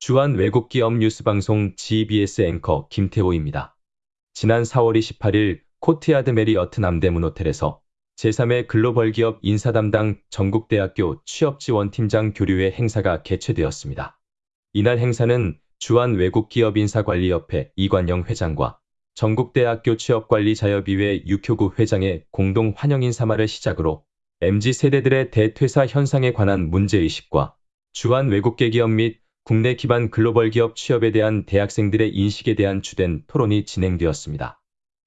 주한 외국기업 뉴스방송 GBS 앵커 김태호입니다. 지난 4월 28일 코트야드 메리어트 남대문 호텔에서 제3회 글로벌 기업 인사 담당 전국대학교 취업지원팀장 교류회 행사가 개최되었습니다. 이날 행사는 주한 외국기업 인사관리협회 이관영 회장과 전국대학교 취업관리자협의회 육효구 회장의 공동 환영 인사말을 시작으로 MZ세대들의 대퇴사 현상에 관한 문제의식과 주한 외국계 기업 및 국내 기반 글로벌 기업 취업에 대한 대학생들의 인식에 대한 주된 토론이 진행되었습니다.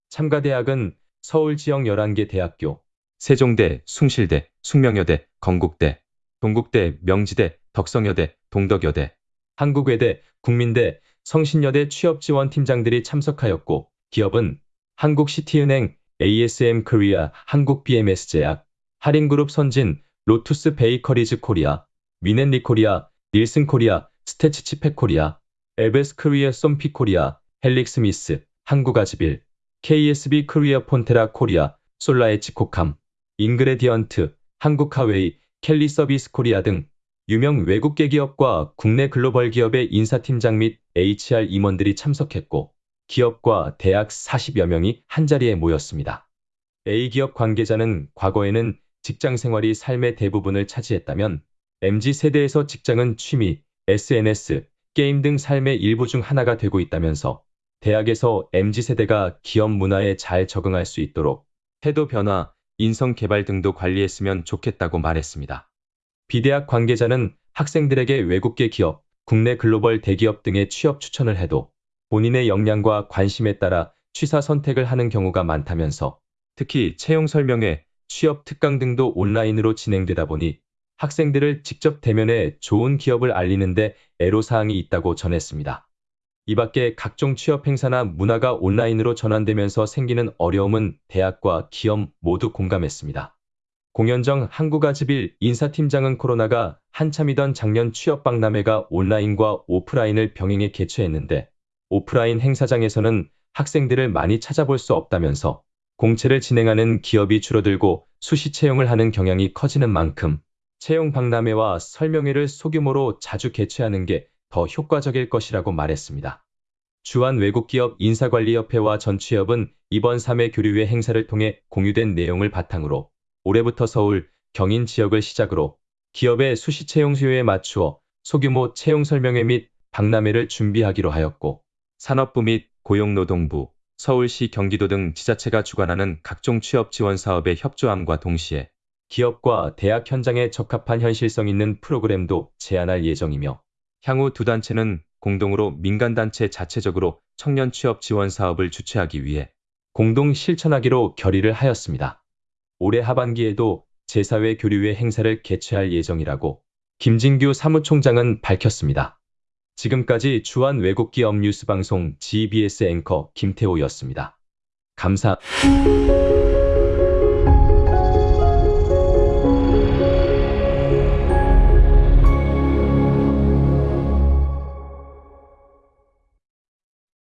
참가 대학은 서울 지역 11개 대학교, 세종대, 숭실대, 숙명여대, 건국대, 동국대, 명지대, 덕성여대, 동덕여대, 한국외대, 국민대, 성신여대 취업지원팀장들이 참석하였고 기업은 한국시티은행, ASM 코리아, 한국BMS제약, 하림그룹 선진, 로투스 베이커리즈 코리아, 미넨리 코리아, 닐슨 코리아, 스태츠칩팩 코리아, 에베스 코리아 솜피 코리아, 헬릭 스미스, 한국아지빌, KSB 코리아 폰테라 코리아, 솔라엣지 코캄, 인그리디언, 한국화웨이, 켈리 서비스 코리아 등 유명 외국계 기업과 국내 글로벌 기업의 인사팀장 및 HR 임원들이 참석했고 기업과 대학 40여 명이 한자리에 모였습니다. A기업 관계자는 과거에는 직장 생활이 삶의 대부분을 차지했다면 MZ세대에서 직장은 취미, SNS, 게임 등 삶의 일부 중 하나가 되고 있다면서 대학에서 MZ세대가 기업 문화에 잘 적응할 수 있도록 태도 변화, 인성 개발 등도 관리했으면 좋겠다고 말했습니다. 비대학 관계자는 학생들에게 외국계 기업, 국내 글로벌 대기업 등의 취업 추천을 해도 본인의 역량과 관심에 따라 취사 선택을 하는 경우가 많다면서 특히 채용 설명회, 취업 특강 등도 온라인으로 진행되다 보니 학생들을 직접 대면해 좋은 기업을 알리는데 애로사항이 있다고 전했습니다. 이 밖에 각종 취업 행사나 문화가 온라인으로 전환되면서 생기는 어려움은 대학과 기업 모두 공감했습니다. 공연정 한국아지빌 인사팀장은 코로나가 한참이던 작년 취업박람회가 온라인과 오프라인을 병행해 개최했는데 오프라인 행사장에서는 학생들을 많이 찾아볼 수 없다면서 공채를 진행하는 기업이 줄어들고 수시 채용을 하는 경향이 커지는 만큼 채용 박람회와 설명회를 소규모로 자주 개최하는 게 더 효과적일 것이라고 말했습니다. 주한 외국기업 인사관리협회와 전취업은 이번 3회 교류회 행사를 통해 공유된 내용을 바탕으로 올해부터 서울, 경인 지역을 시작으로 기업의 수시 채용 수요에 맞추어 소규모 채용 설명회 및 박람회를 준비하기로 하였고 산업부 및 고용노동부, 서울시 경기도 등 지자체가 주관하는 각종 취업 지원 사업에 협조함과 동시에 기업과 대학 현장에 적합한 현실성 있는 프로그램도 제안할 예정이며 향후 두 단체는 공동으로 민간단체 자체적으로 청년 취업 지원 사업을 주최하기 위해 공동 실천하기로 결의를 하였습니다. 올해 하반기에도 제4회 교류회 행사를 개최할 예정이라고 김진규 사무총장은 밝혔습니다. 지금까지 주한 외국 기업 뉴스 방송 GBS 앵커 김태호였습니다. 감사.